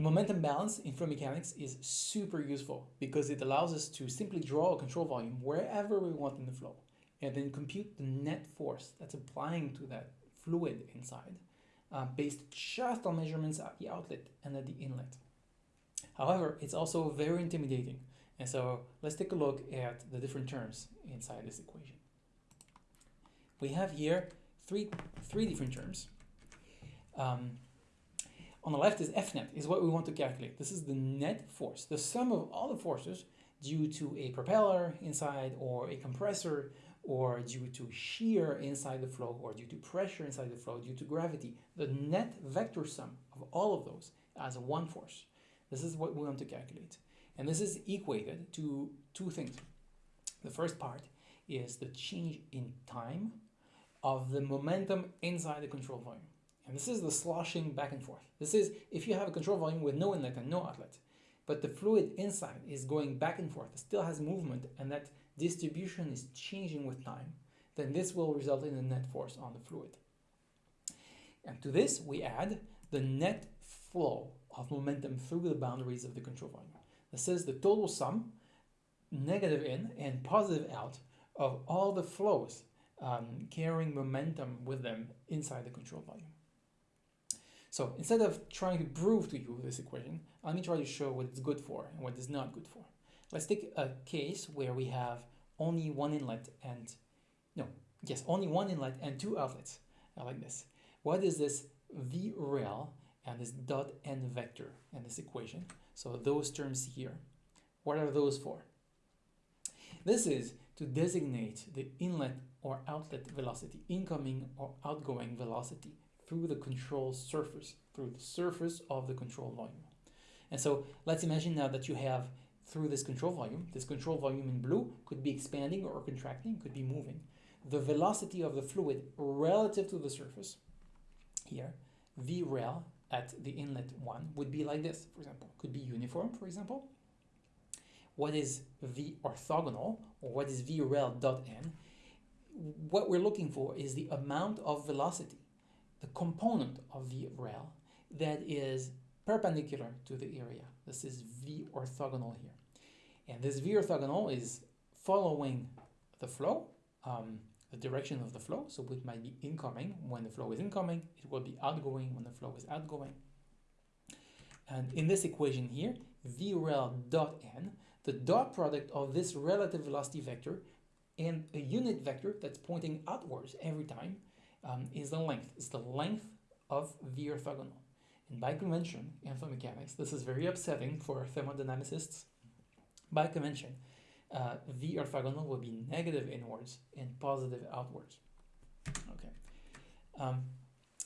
The momentum balance in flow mechanics is super useful because it allows us to simply draw a control volume wherever we want in the flow and then compute the net force that's applying to that fluid inside uh, based just on measurements at the outlet and at the inlet. However, it's also very intimidating and so let's take a look at the different terms inside this equation. We have here three, three different terms. Um, on the left is F net, is what we want to calculate. This is the net force, the sum of all the forces due to a propeller inside or a compressor or due to shear inside the flow or due to pressure inside the flow due to gravity. The net vector sum of all of those as a one force. This is what we want to calculate. And this is equated to two things. The first part is the change in time of the momentum inside the control volume. And this is the sloshing back and forth. This is if you have a control volume with no inlet and no outlet, but the fluid inside is going back and forth, it still has movement, and that distribution is changing with time, then this will result in a net force on the fluid. And to this, we add the net flow of momentum through the boundaries of the control volume. This is the total sum, negative in and positive out, of all the flows um, carrying momentum with them inside the control volume. So instead of trying to prove to you this equation, let me try to show what it's good for and what it's not good for. Let's take a case where we have only one inlet and, no, yes, only one inlet and two outlets, like this. What is this V rel and this dot n vector in this equation? So those terms here, what are those for? This is to designate the inlet or outlet velocity, incoming or outgoing velocity through the control surface, through the surface of the control volume. And so let's imagine now that you have through this control volume, this control volume in blue could be expanding or contracting, could be moving. The velocity of the fluid relative to the surface here, V rel at the inlet 1 would be like this, for example. Could be uniform, for example. What is V orthogonal, or what is V rel dot n? What we're looking for is the amount of velocity the component of V rel that is perpendicular to the area. This is V orthogonal here. And this V orthogonal is following the flow, um, the direction of the flow. So it might be incoming when the flow is incoming. It will be outgoing when the flow is outgoing. And in this equation here, V rel dot n, the dot product of this relative velocity vector and a unit vector that's pointing outwards every time um, is the length. It's the length of the orthogonal. And by convention in mechanics, this is very upsetting for thermodynamicists. By convention, uh, V orthogonal will be negative inwards and positive outwards. Okay. Um,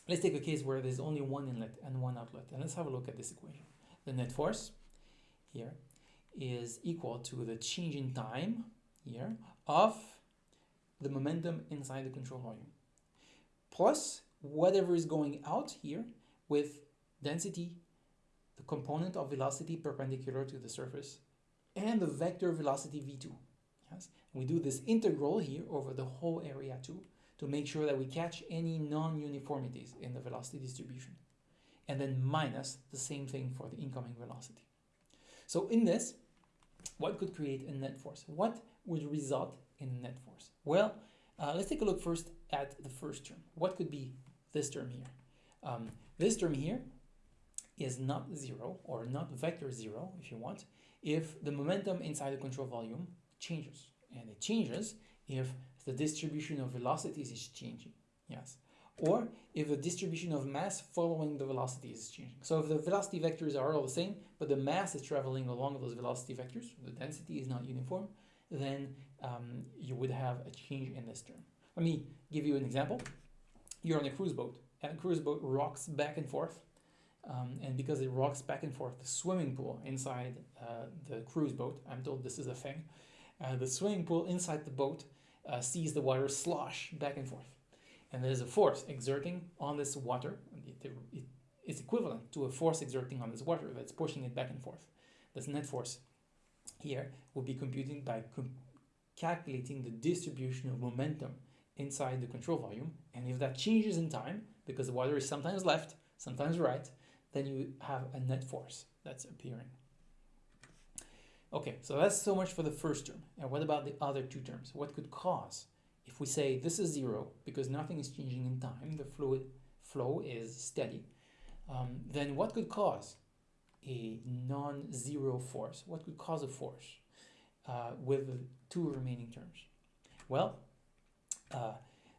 let's take a case where there's only one inlet and one outlet. And let's have a look at this equation. The net force here is equal to the change in time here of the momentum inside the control volume plus whatever is going out here with density, the component of velocity perpendicular to the surface, and the vector velocity v2. Yes, and we do this integral here over the whole area too to make sure that we catch any non-uniformities in the velocity distribution. And then minus the same thing for the incoming velocity. So in this, what could create a net force? What would result in net force? Well, uh, let's take a look first at the first term. What could be this term here? Um, this term here is not zero or not vector zero if you want if the momentum inside the control volume changes and it changes if the distribution of velocities is changing yes or if the distribution of mass following the velocity is changing so if the velocity vectors are all the same but the mass is traveling along those velocity vectors the density is not uniform then um, you would have a change in this term let me give you an example. You're on a cruise boat, and a cruise boat rocks back and forth. Um, and because it rocks back and forth, the swimming pool inside uh, the cruise boat, I'm told this is a thing, uh, the swimming pool inside the boat uh, sees the water slosh back and forth. And there's a force exerting on this water. It, it, it's equivalent to a force exerting on this water that's pushing it back and forth. This net force here will be computed by com calculating the distribution of momentum inside the control volume. And if that changes in time, because the water is sometimes left, sometimes right, then you have a net force that's appearing. Okay, so that's so much for the first term. And what about the other two terms? What could cause? If we say this is zero, because nothing is changing in time, the fluid flow is steady, um, then what could cause a non-zero force? What could cause a force uh, with the two remaining terms? Well, uh,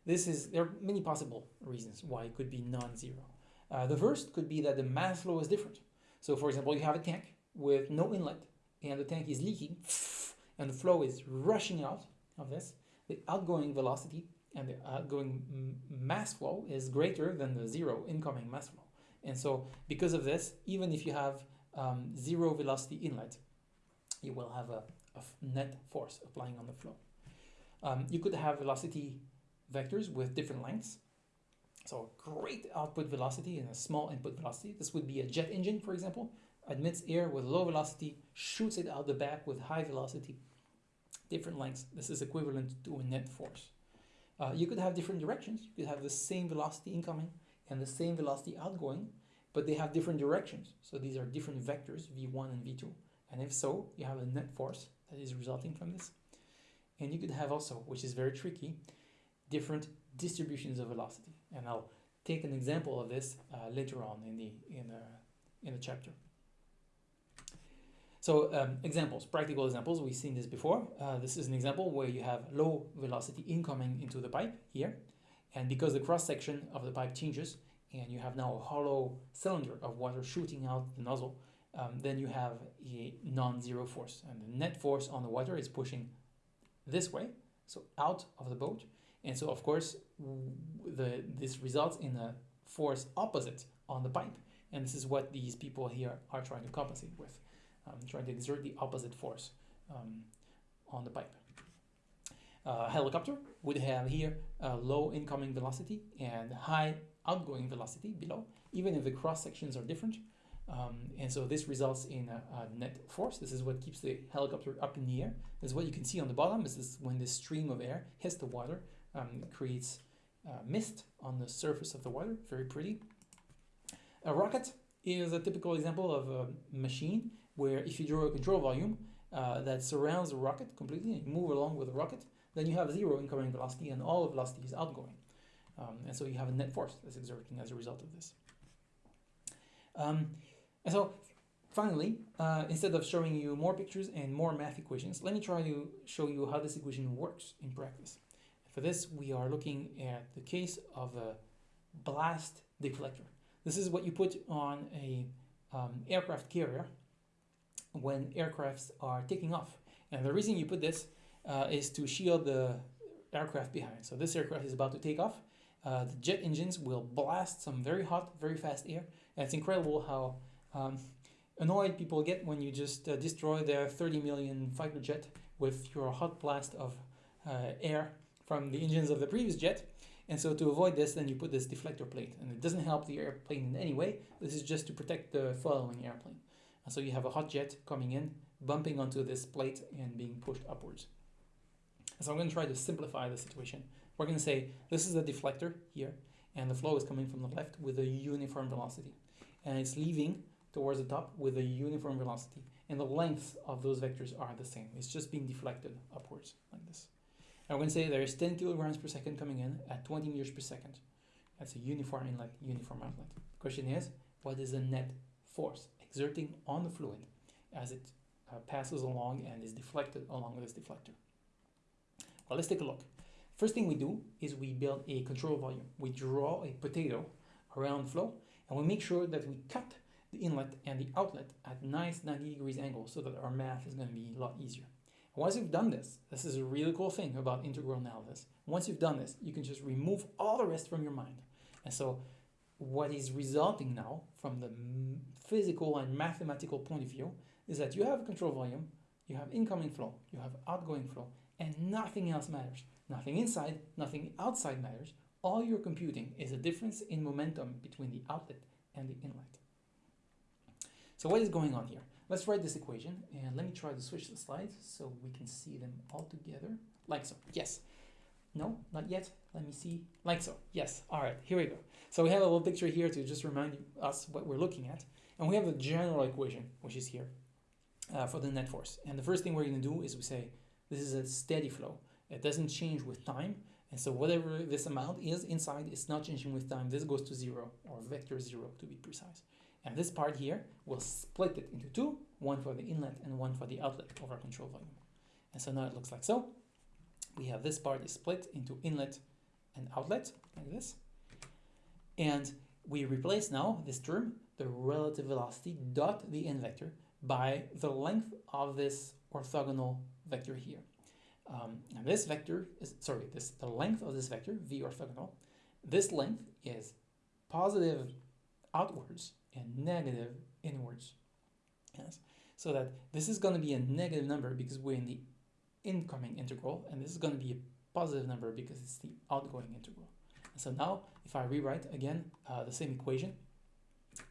this is there are many possible reasons why it could be non-zero. Uh, the first could be that the mass flow is different. So for example, you have a tank with no inlet and the tank is leaking and the flow is rushing out of this. The outgoing velocity and the outgoing mass flow is greater than the zero incoming mass flow. And so because of this, even if you have um, zero velocity inlet, you will have a, a net force applying on the flow. Um, you could have velocity vectors with different lengths. So great output velocity and a small input velocity. This would be a jet engine, for example, admits air with low velocity, shoots it out the back with high velocity. Different lengths. This is equivalent to a net force. Uh, you could have different directions. You could have the same velocity incoming and the same velocity outgoing, but they have different directions. So these are different vectors, v1 and v2. And if so, you have a net force that is resulting from this. And you could have also, which is very tricky, different distributions of velocity. And I'll take an example of this uh, later on in the in the in the chapter. So um, examples, practical examples, we've seen this before. Uh, this is an example where you have low velocity incoming into the pipe here. And because the cross section of the pipe changes and you have now a hollow cylinder of water shooting out the nozzle, um, then you have a non-zero force. And the net force on the water is pushing this way, so out of the boat. And so of course, the, this results in a force opposite on the pipe. And this is what these people here are trying to compensate with um, trying to exert the opposite force um, on the pipe. Uh, helicopter would have here a low incoming velocity and high outgoing velocity below, even if the cross sections are different. Um, and so this results in a, a, net force. This is what keeps the helicopter up in the air. This is what you can see on the bottom. This is when this stream of air hits the water, um, creates uh, mist on the surface of the water. Very pretty. A rocket is a typical example of a machine where if you draw a control volume uh, that surrounds the rocket completely and move along with the rocket, then you have zero incoming velocity and all velocity is outgoing. Um, and so you have a net force that's exerting as a result of this. Um, and so finally, uh, instead of showing you more pictures and more math equations, let me try to show you how this equation works in practice. For this, we are looking at the case of a blast deflector. This is what you put on a um, aircraft carrier when aircrafts are taking off. And the reason you put this uh, is to shield the aircraft behind. So this aircraft is about to take off. Uh, the jet engines will blast some very hot, very fast air. And it's incredible how um, annoyed people get when you just uh, destroy their 30 million fighter jet with your hot blast of uh, air from the engines of the previous jet. And so to avoid this, then you put this deflector plate. And it doesn't help the airplane in any way. This is just to protect the following airplane. And so you have a hot jet coming in, bumping onto this plate and being pushed upwards. So I'm going to try to simplify the situation. We're going to say this is a deflector here, and the flow is coming from the left with a uniform velocity. And it's leaving towards the top with a uniform velocity. And the length of those vectors are the same. It's just being deflected upwards like this. And we're going to say there's 10 kilograms per second coming in at 20 meters per second. That's a uniform inlet, uniform outlet. The question is, what is the net force? Exerting on the fluid as it uh, passes along and is deflected along this deflector. Well, let's take a look. First thing we do is we build a control volume. We draw a potato around flow and we make sure that we cut the inlet and the outlet at nice 90 degrees angle so that our math is going to be a lot easier. And once you've done this, this is a really cool thing about integral analysis. Once you've done this, you can just remove all the rest from your mind. And so what is resulting now from the physical and mathematical point of view is that you have control volume, you have incoming flow, you have outgoing flow, and nothing else matters. Nothing inside, nothing outside matters. All you're computing is a difference in momentum between the outlet and the inlet. So what is going on here? Let's write this equation and let me try to switch the slides so we can see them all together like so. Yes, No, not yet. Let me see. Like so. Yes. All right. Here we go. So we have a little picture here to just remind us what we're looking at. And we have the general equation, which is here uh, for the net force. And the first thing we're going to do is we say this is a steady flow. It doesn't change with time. And so whatever this amount is inside, it's not changing with time. This goes to zero or vector zero to be precise. And this part here, will split it into two, one for the inlet and one for the outlet of our control volume. And so now it looks like so. We have this part is split into inlet and outlet, like this. And we replace now this term, the relative velocity dot the n vector, by the length of this orthogonal vector here. Um, and this vector is, sorry, this the length of this vector, v orthogonal, this length is positive outwards and negative inwards. Yes, so that this is going to be a negative number because we're in the incoming integral, and this is going to be a positive number because it's the outgoing integral. And so now, if I rewrite again uh, the same equation,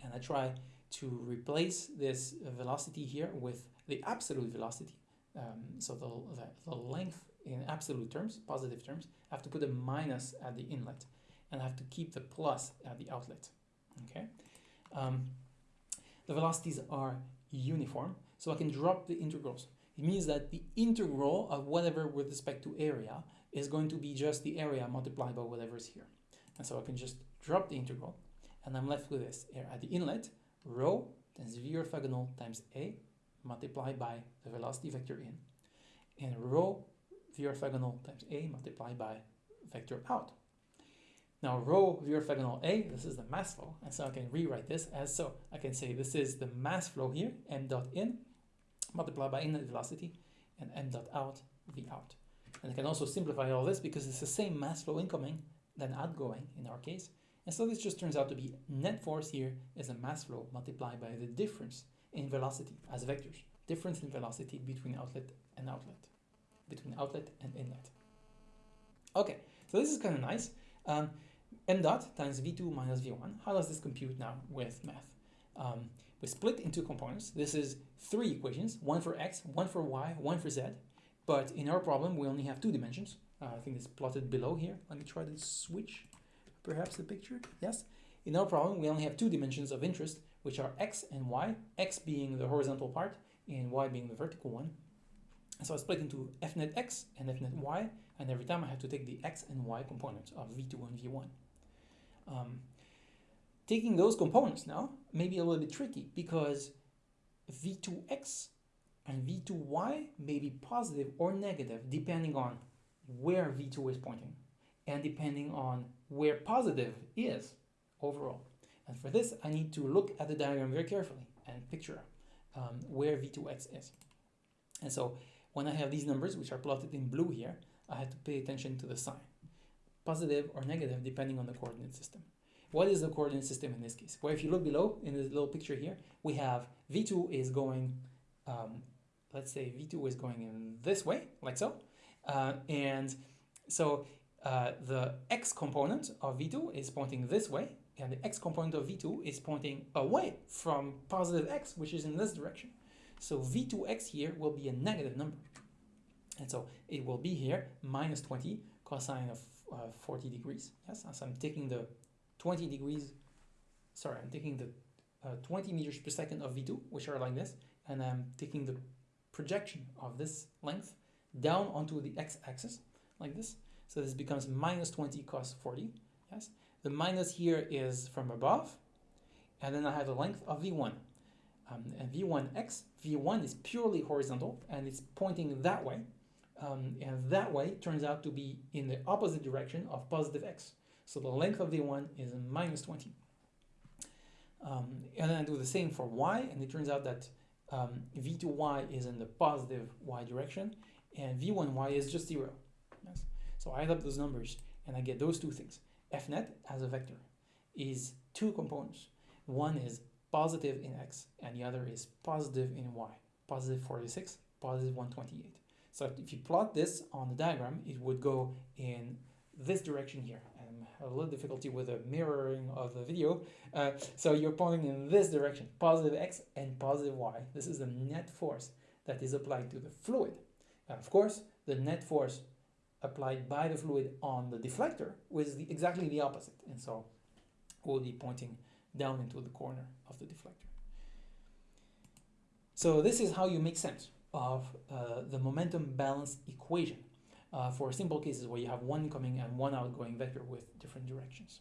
and I try to replace this velocity here with the absolute velocity, um, so the, the, the length in absolute terms, positive terms, I have to put a minus at the inlet, and I have to keep the plus at the outlet. Okay. Um, the velocities are uniform, so I can drop the integrals. It means that the integral of whatever with respect to area is going to be just the area multiplied by whatever is here. And so I can just drop the integral, and I'm left with this. Here at the inlet, rho times v orthogonal times a multiplied by the velocity vector in, and rho v orthogonal times a multiplied by vector out. Now rho v orthogonal a, this is the mass flow, and so I can rewrite this as so. I can say this is the mass flow here, m dot in, multiplied by inlet velocity, and m dot out, v out. And I can also simplify all this because it's the same mass flow incoming than outgoing in our case. And so this just turns out to be net force here is a mass flow multiplied by the difference in velocity as vectors. Difference in velocity between outlet and outlet, between outlet and inlet. Okay, so this is kind of nice. Um, m dot times v2 minus v1. How does this compute now with math? Um, we split into components. This is three equations, one for x, one for y, one for z. But in our problem, we only have two dimensions. Uh, I think it's plotted below here. Let me try to switch perhaps the picture. Yes. In our problem, we only have two dimensions of interest, which are x and y, x being the horizontal part and y being the vertical one. So I split into f net x and f net y, and every time I have to take the x and y components of v2 and v1. Um, taking those components now may be a little bit tricky because v2x and v2y may be positive or negative depending on where v2 is pointing and depending on where positive is overall. And for this, I need to look at the diagram very carefully and picture um, where v2x is. And so when I have these numbers, which are plotted in blue here, I have to pay attention to the sign, positive or negative depending on the coordinate system. What is the coordinate system in this case? Well, if you look below in this little picture here, we have v2 is going, um, let's say v2 is going in this way, like so. Uh, and so uh, the x component of v2 is pointing this way, and the x component of v2 is pointing away from positive x, which is in this direction. So v2x here will be a negative number. And so it will be here minus 20 cosine of uh, 40 degrees. Yes, as I'm taking the 20 degrees, sorry, I'm taking the uh, 20 meters per second of v2, which are like this, and I'm taking the projection of this length down onto the x-axis, like this. So this becomes minus 20 cos 40, yes. The minus here is from above, and then I have the length of v1. Um, and v1x, v1 is purely horizontal, and it's pointing that way, um, and that way turns out to be in the opposite direction of positive x. So the length of v1 is minus 20. Um, and then I do the same for y, and it turns out that um, v2y is in the positive y direction, and v1y is just 0. Yes. So I add up those numbers, and I get those two things. fnet as a vector is two components. One is positive in x, and the other is positive in y. Positive 46, positive 128. So if you plot this on the diagram, it would go in this direction here. A little difficulty with the mirroring of the video. Uh, so you're pointing in this direction, positive x and positive y. This is the net force that is applied to the fluid. And of course, the net force applied by the fluid on the deflector was the, exactly the opposite. And so we'll be pointing down into the corner of the deflector. So this is how you make sense of uh, the momentum balance equation uh, for simple cases where you have one incoming and one outgoing vector with different directions.